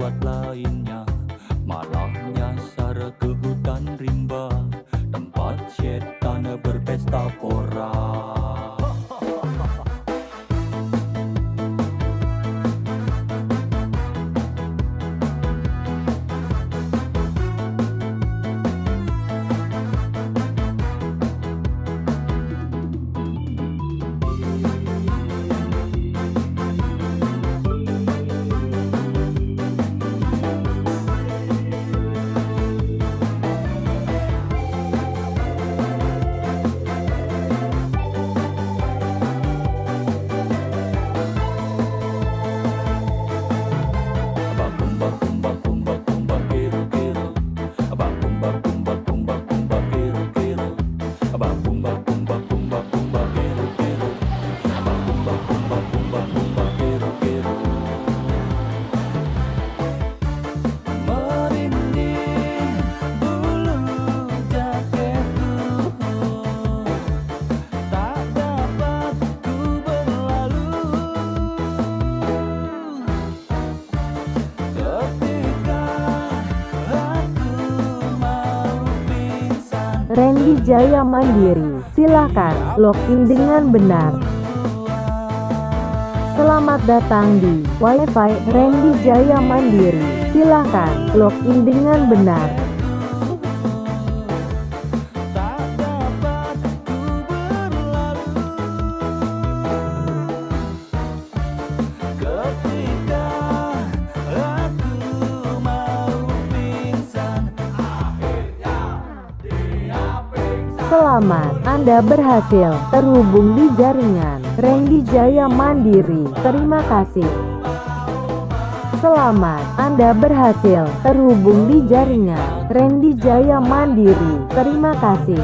lewat lainnya. Malah nyasar ke hutan rimba. Tempat setan berpesta Randy Jaya Mandiri, silakan login dengan benar. Selamat datang di WiFi Randy Jaya Mandiri. Silakan login dengan benar. Selamat, Anda berhasil terhubung di jaringan Randy Jaya Mandiri. Terima kasih. Selamat, Anda berhasil terhubung di jaringan Randy Jaya Mandiri. Terima kasih.